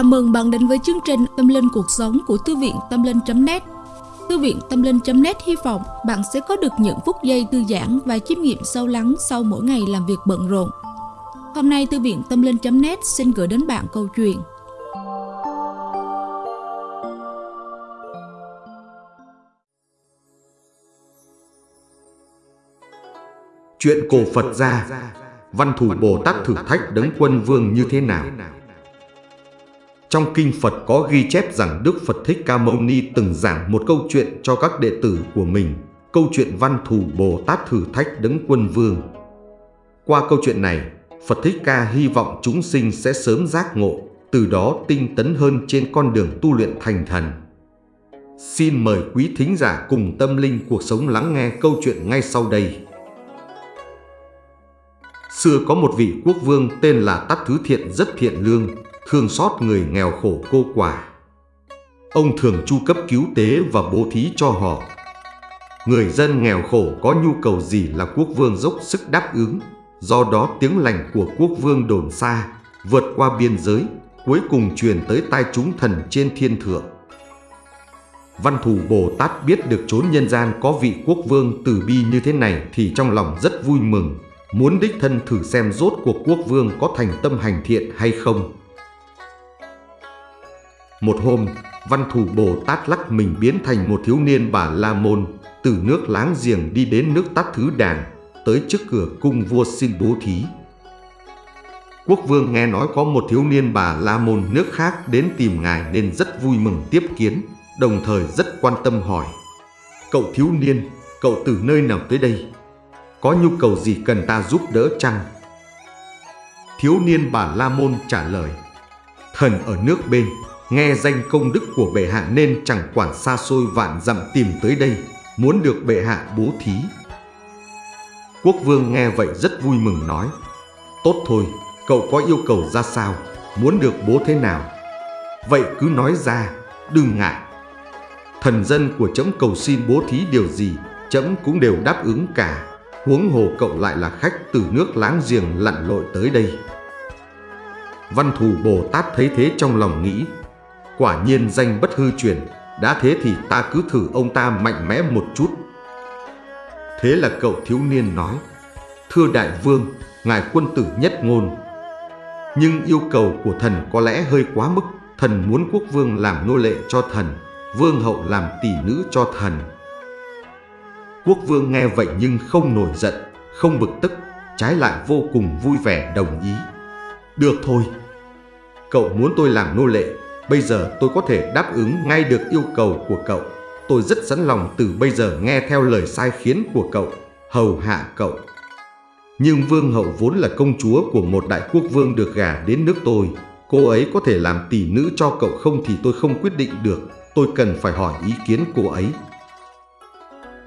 Chào mừng bạn đến với chương trình Tâm Linh Cuộc Sống của Thư viện Tâm Linh.net Thư viện Tâm Linh.net hy vọng bạn sẽ có được những phút giây thư giãn và chiêm nghiệm sâu lắng sau mỗi ngày làm việc bận rộn. Hôm nay, Thư viện Tâm Linh.net xin gửi đến bạn câu chuyện. Chuyện cổ Phật gia Văn thủ Bồ Tát thử thách đấng quân vương như thế nào? Trong kinh Phật có ghi chép rằng Đức Phật Thích Ca Mâu Ni từng giảng một câu chuyện cho các đệ tử của mình, câu chuyện văn thù Bồ Tát thử thách đấng quân vương. Qua câu chuyện này, Phật Thích Ca hy vọng chúng sinh sẽ sớm giác ngộ, từ đó tinh tấn hơn trên con đường tu luyện thành thần. Xin mời quý thính giả cùng tâm linh cuộc sống lắng nghe câu chuyện ngay sau đây. Xưa có một vị quốc vương tên là Tát Thứ Thiện rất thiện lương, thương xót người nghèo khổ cô quả. Ông thường chu cấp cứu tế và bố thí cho họ. Người dân nghèo khổ có nhu cầu gì là quốc vương dốc sức đáp ứng, do đó tiếng lành của quốc vương đồn xa, vượt qua biên giới, cuối cùng truyền tới tai chúng thần trên thiên thượng. Văn thù Bồ Tát biết được chốn nhân gian có vị quốc vương từ bi như thế này thì trong lòng rất vui mừng, muốn đích thân thử xem rốt cuộc quốc vương có thành tâm hành thiện hay không. Một hôm, văn thủ Bồ Tát lắc mình biến thành một thiếu niên bà La Môn, từ nước láng giềng đi đến nước Tát Thứ Đàn, tới trước cửa cung vua xin bố thí. Quốc vương nghe nói có một thiếu niên bà La Môn nước khác đến tìm ngài nên rất vui mừng tiếp kiến, đồng thời rất quan tâm hỏi. Cậu thiếu niên, cậu từ nơi nào tới đây? Có nhu cầu gì cần ta giúp đỡ chăng? Thiếu niên bà La Môn trả lời. Thần ở nước bên, nghe danh công đức của bệ hạ nên chẳng quản xa xôi vạn dặm tìm tới đây, muốn được bệ hạ bố thí. Quốc vương nghe vậy rất vui mừng nói, tốt thôi, cậu có yêu cầu ra sao, muốn được bố thế nào? Vậy cứ nói ra, đừng ngại. Thần dân của trẫm cầu xin bố thí điều gì, trẫm cũng đều đáp ứng cả. Huống hồ cậu lại là khách từ nước láng giềng lặn lội tới đây. Văn thù Bồ Tát thấy thế trong lòng nghĩ, Quả nhiên danh bất hư truyền, đã thế thì ta cứ thử ông ta mạnh mẽ một chút. Thế là cậu thiếu niên nói, Thưa đại vương, ngài quân tử nhất ngôn. Nhưng yêu cầu của thần có lẽ hơi quá mức, thần muốn quốc vương làm nô lệ cho thần, vương hậu làm tỷ nữ cho thần. Quốc vương nghe vậy nhưng không nổi giận, không bực tức, trái lại vô cùng vui vẻ đồng ý. Được thôi, cậu muốn tôi làm nô lệ Bây giờ tôi có thể đáp ứng ngay được yêu cầu của cậu. Tôi rất sẵn lòng từ bây giờ nghe theo lời sai khiến của cậu, hầu hạ cậu. Nhưng vương hậu vốn là công chúa của một đại quốc vương được gả đến nước tôi. Cô ấy có thể làm tỷ nữ cho cậu không thì tôi không quyết định được. Tôi cần phải hỏi ý kiến cô ấy.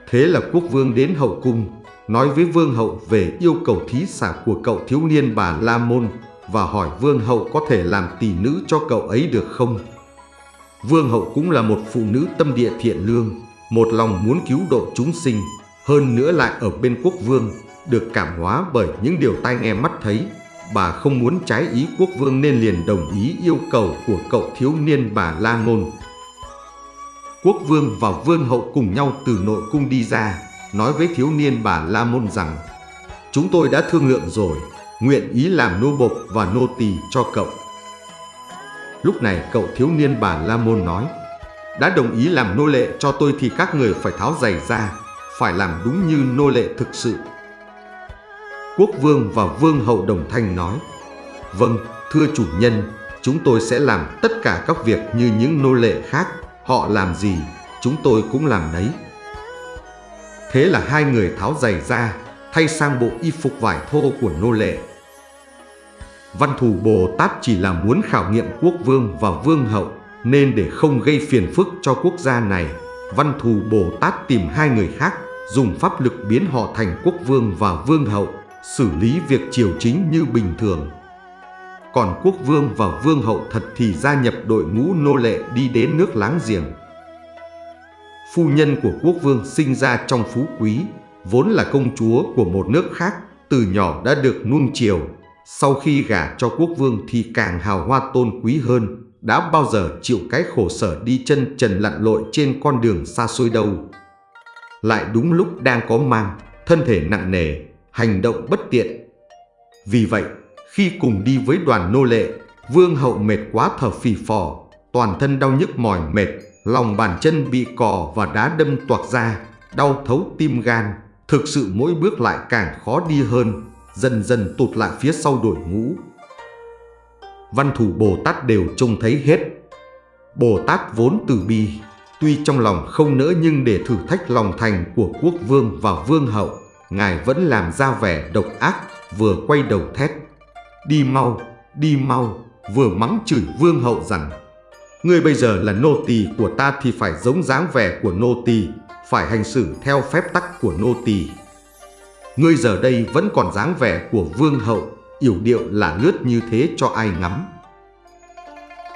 Thế là quốc vương đến hậu cung, nói với vương hậu về yêu cầu thí xả của cậu thiếu niên bà La Môn và hỏi vương hậu có thể làm tỷ nữ cho cậu ấy được không. Vương hậu cũng là một phụ nữ tâm địa thiện lương, một lòng muốn cứu độ chúng sinh, hơn nữa lại ở bên quốc vương, được cảm hóa bởi những điều tai nghe mắt thấy. Bà không muốn trái ý quốc vương nên liền đồng ý yêu cầu của cậu thiếu niên bà La Ngôn. Quốc vương và vương hậu cùng nhau từ nội cung đi ra, nói với thiếu niên bà La Môn rằng Chúng tôi đã thương lượng rồi, nguyện ý làm nô bộc và nô tỳ cho cậu. Lúc này cậu thiếu niên bà La Môn nói, đã đồng ý làm nô lệ cho tôi thì các người phải tháo giày ra, phải làm đúng như nô lệ thực sự. Quốc vương và vương hậu đồng thanh nói, vâng, thưa chủ nhân, chúng tôi sẽ làm tất cả các việc như những nô lệ khác, họ làm gì, chúng tôi cũng làm đấy. Thế là hai người tháo giày ra, thay sang bộ y phục vải thô của nô lệ. Văn thù Bồ Tát chỉ là muốn khảo nghiệm quốc vương và vương hậu, nên để không gây phiền phức cho quốc gia này, Văn thù Bồ Tát tìm hai người khác, dùng pháp lực biến họ thành quốc vương và vương hậu, xử lý việc triều chính như bình thường. Còn quốc vương và vương hậu thật thì gia nhập đội ngũ nô lệ đi đến nước láng giềng. Phu nhân của quốc vương sinh ra trong phú quý, vốn là công chúa của một nước khác, từ nhỏ đã được nuông chiều. Sau khi gả cho quốc vương thì càng hào hoa tôn quý hơn, đã bao giờ chịu cái khổ sở đi chân trần lặn lội trên con đường xa xôi đâu. Lại đúng lúc đang có mang, thân thể nặng nề, hành động bất tiện. Vì vậy, khi cùng đi với đoàn nô lệ, vương hậu mệt quá thở phì phò, toàn thân đau nhức mỏi mệt, lòng bàn chân bị cò và đá đâm toạc ra, đau thấu tim gan, thực sự mỗi bước lại càng khó đi hơn, dần dần tụt lại phía sau đội ngũ. Văn thủ Bồ Tát đều trông thấy hết. Bồ Tát vốn từ bi, tuy trong lòng không nỡ nhưng để thử thách lòng thành của quốc vương và vương hậu, Ngài vẫn làm ra vẻ độc ác, vừa quay đầu thét. Đi mau, đi mau, vừa mắng chửi vương hậu rằng Ngươi bây giờ là nô tỳ của ta thì phải giống dáng vẻ của nô tỳ, phải hành xử theo phép tắc của nô tỳ. Ngươi giờ đây vẫn còn dáng vẻ của vương hậu, yểu điệu là lướt như thế cho ai ngắm.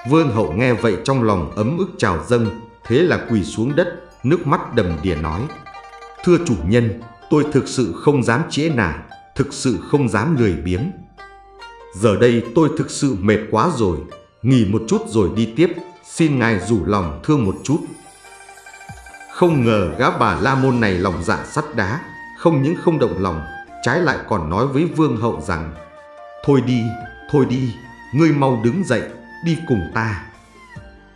Vương hậu nghe vậy trong lòng ấm ức trào dâng, thế là quỳ xuống đất, nước mắt đầm đìa nói. Thưa chủ nhân, tôi thực sự không dám trễ nải, thực sự không dám lười biếng. Giờ đây tôi thực sự mệt quá rồi, nghỉ một chút rồi đi tiếp, xin ngài rủ lòng thương một chút. Không ngờ gã bà La Môn này lòng dạ sắt đá, không những không động lòng, trái lại còn nói với vương hậu rằng Thôi đi, thôi đi, ngươi mau đứng dậy, đi cùng ta.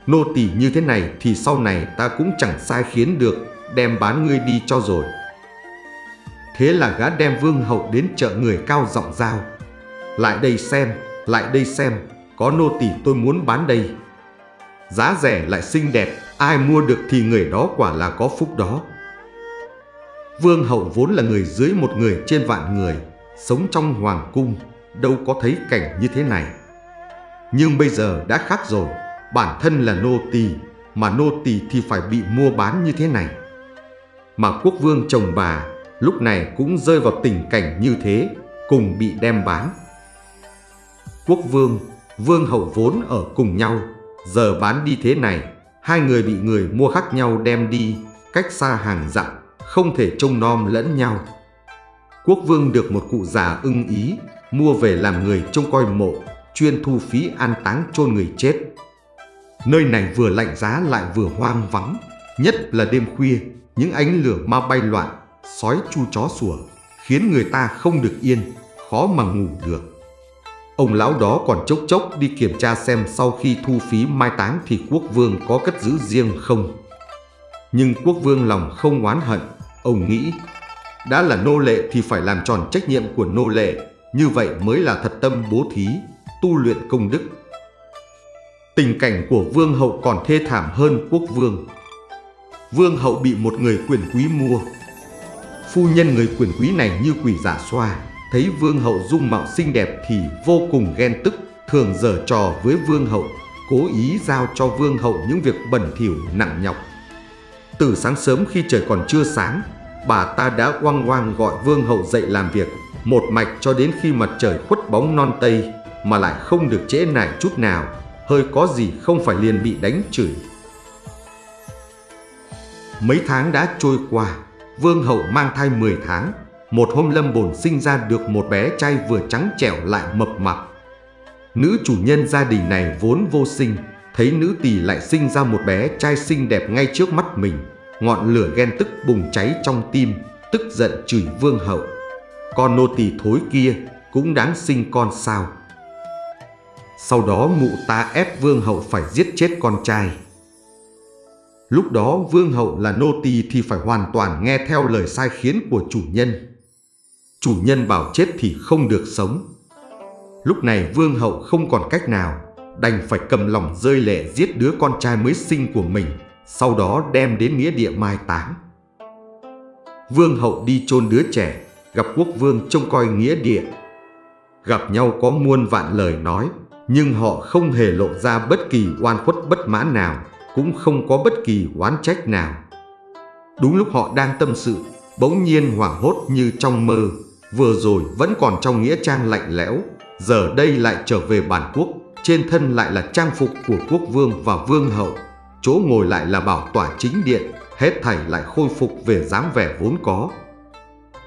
Nô tỳ như thế này thì sau này ta cũng chẳng sai khiến được, đem bán ngươi đi cho rồi. Thế là gã đem vương hậu đến chợ người cao giọng giao. Lại đây xem, lại đây xem, có nô tỳ tôi muốn bán đây. Giá rẻ lại xinh đẹp, ai mua được thì người đó quả là có phúc đó. Vương hậu vốn là người dưới một người trên vạn người, sống trong hoàng cung, đâu có thấy cảnh như thế này. Nhưng bây giờ đã khác rồi, bản thân là nô tỳ, mà nô tỳ thì phải bị mua bán như thế này. Mà quốc vương chồng bà lúc này cũng rơi vào tình cảnh như thế, cùng bị đem bán. Quốc vương, vương hậu vốn ở cùng nhau, giờ bán đi thế này, hai người bị người mua khác nhau đem đi, cách xa hàng dặm, không thể trông nom lẫn nhau. Quốc vương được một cụ già ưng ý, mua về làm người trông coi mộ, chuyên thu phí an táng chôn người chết. Nơi này vừa lạnh giá lại vừa hoang vắng, nhất là đêm khuya, những ánh lửa ma bay loạn, sói chu chó sủa, khiến người ta không được yên, khó mà ngủ được. Ông lão đó còn chốc chốc đi kiểm tra xem sau khi thu phí mai táng thì quốc vương có cất giữ riêng không. Nhưng quốc vương lòng không oán hận, ông nghĩ đã là nô lệ thì phải làm tròn trách nhiệm của nô lệ, như vậy mới là thật tâm bố thí, tu luyện công đức. Tình cảnh của vương hậu còn thê thảm hơn quốc vương. Vương hậu bị một người quyền quý mua. Phu nhân người quyền quý này như quỷ giả xoa, thấy vương hậu dung mạo xinh đẹp thì vô cùng ghen tức, thường giở trò với vương hậu, cố ý giao cho vương hậu những việc bẩn thỉu nặng nhọc. Từ sáng sớm khi trời còn chưa sáng, bà ta đã oang oang gọi vương hậu dậy làm việc, một mạch cho đến khi mặt trời khuất bóng non tây, mà lại không được trễ nải chút nào, hơi có gì không phải liền bị đánh chửi. Mấy tháng đã trôi qua, vương hậu mang thai 10 tháng, một hôm lâm bồn sinh ra được một bé trai vừa trắng trẻo lại mập mạp. Nữ chủ nhân gia đình này vốn vô sinh, thấy nữ tỳ lại sinh ra một bé trai xinh đẹp ngay trước mắt mình, ngọn lửa ghen tức bùng cháy trong tim, tức giận chửi vương hậu. Con nô tỳ thối kia cũng đáng sinh con sao? Sau đó mụ ta ép vương hậu phải giết chết con trai. Lúc đó vương hậu là nô tỳ thì phải hoàn toàn nghe theo lời sai khiến của chủ nhân. Chủ nhân bảo chết thì không được sống. Lúc này vương hậu không còn cách nào, đành phải cầm lòng rơi lệ giết đứa con trai mới sinh của mình, sau đó đem đến nghĩa địa mai táng. Vương hậu đi chôn đứa trẻ, gặp quốc vương trông coi nghĩa địa. Gặp nhau có muôn vạn lời nói, nhưng họ không hề lộ ra bất kỳ oan khuất bất mãn nào, cũng không có bất kỳ oán trách nào. Đúng lúc họ đang tâm sự, bỗng nhiên hoảng hốt như trong mơ, vừa rồi vẫn còn trong nghĩa trang lạnh lẽo, giờ đây lại trở về bản quốc, trên thân lại là trang phục của quốc vương và vương hậu, chỗ ngồi lại là bảo tỏa chính điện, hết thảy lại khôi phục về dáng vẻ vốn có.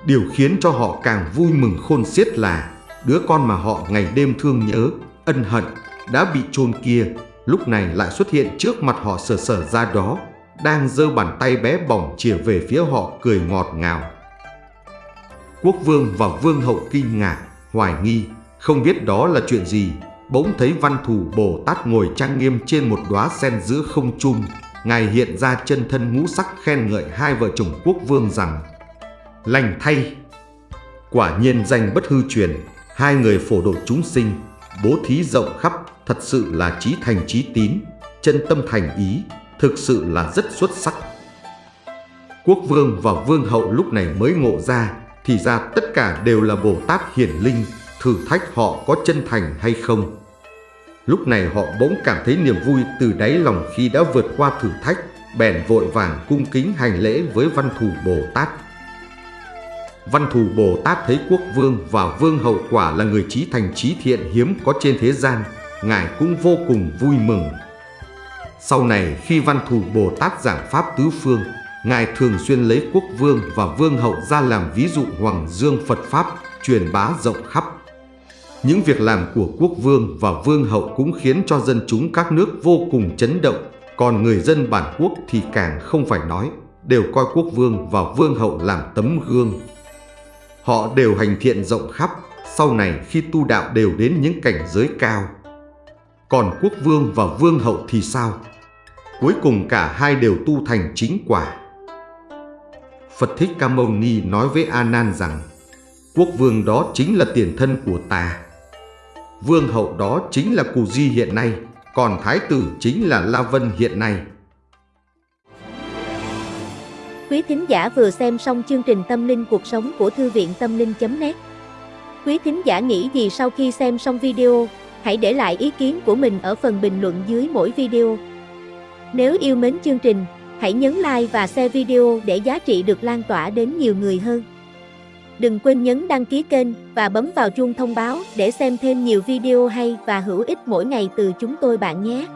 Điều khiến cho họ càng vui mừng khôn xiết là đứa con mà họ ngày đêm thương nhớ, ân hận đã bị chôn kia, lúc này lại xuất hiện trước mặt họ sờ sờ ra đó, đang giơ bàn tay bé bỏng chìa về phía họ cười ngọt ngào. Quốc vương và vương hậu kinh ngạc, hoài nghi, không biết đó là chuyện gì, bỗng thấy văn thù Bồ Tát ngồi trang nghiêm trên một đóa sen giữa không trung. Ngài hiện ra chân thân ngũ sắc khen ngợi hai vợ chồng quốc vương rằng Lành thay! Quả nhiên danh bất hư truyền, hai người phổ độ chúng sinh, bố thí rộng khắp, thật sự là trí thành trí tín, chân tâm thành ý, thực sự là rất xuất sắc. Quốc vương và vương hậu lúc này mới ngộ ra, thì ra tất cả đều là Bồ Tát hiển linh, thử thách họ có chân thành hay không. Lúc này họ bỗng cảm thấy niềm vui từ đáy lòng khi đã vượt qua thử thách, bèn vội vàng cung kính hành lễ với văn thù Bồ Tát. Văn thù Bồ Tát thấy quốc vương và vương hậu quả là người trí thành trí thiện hiếm có trên thế gian, Ngài cũng vô cùng vui mừng. Sau này khi văn thù Bồ Tát giảng Pháp tứ phương, Ngài thường xuyên lấy quốc vương và vương hậu ra làm ví dụ hoàng dương Phật Pháp, truyền bá rộng khắp. Những việc làm của quốc vương và vương hậu cũng khiến cho dân chúng các nước vô cùng chấn động, còn người dân bản quốc thì càng không phải nói, đều coi quốc vương và vương hậu làm tấm gương. Họ đều hành thiện rộng khắp, sau này khi tu đạo đều đến những cảnh giới cao. Còn quốc vương và vương hậu thì sao? Cuối cùng cả hai đều tu thành chính quả. Phật Thích Ca Mâu Ni nói với A Nan rằng quốc vương đó chính là tiền thân của ta. Vương hậu đó chính là Cù Di hiện nay, còn thái tử chính là La Vân hiện nay. Quý thính giả vừa xem xong chương trình Tâm linh cuộc sống của Thư viện Tâm linh.net Quý thính giả nghĩ gì sau khi xem xong video, hãy để lại ý kiến của mình ở phần bình luận dưới mỗi video. Nếu yêu mến chương trình, hãy nhấn like và share video để giá trị được lan tỏa đến nhiều người hơn. Đừng quên nhấn đăng ký kênh và bấm vào chuông thông báo để xem thêm nhiều video hay và hữu ích mỗi ngày từ chúng tôi bạn nhé.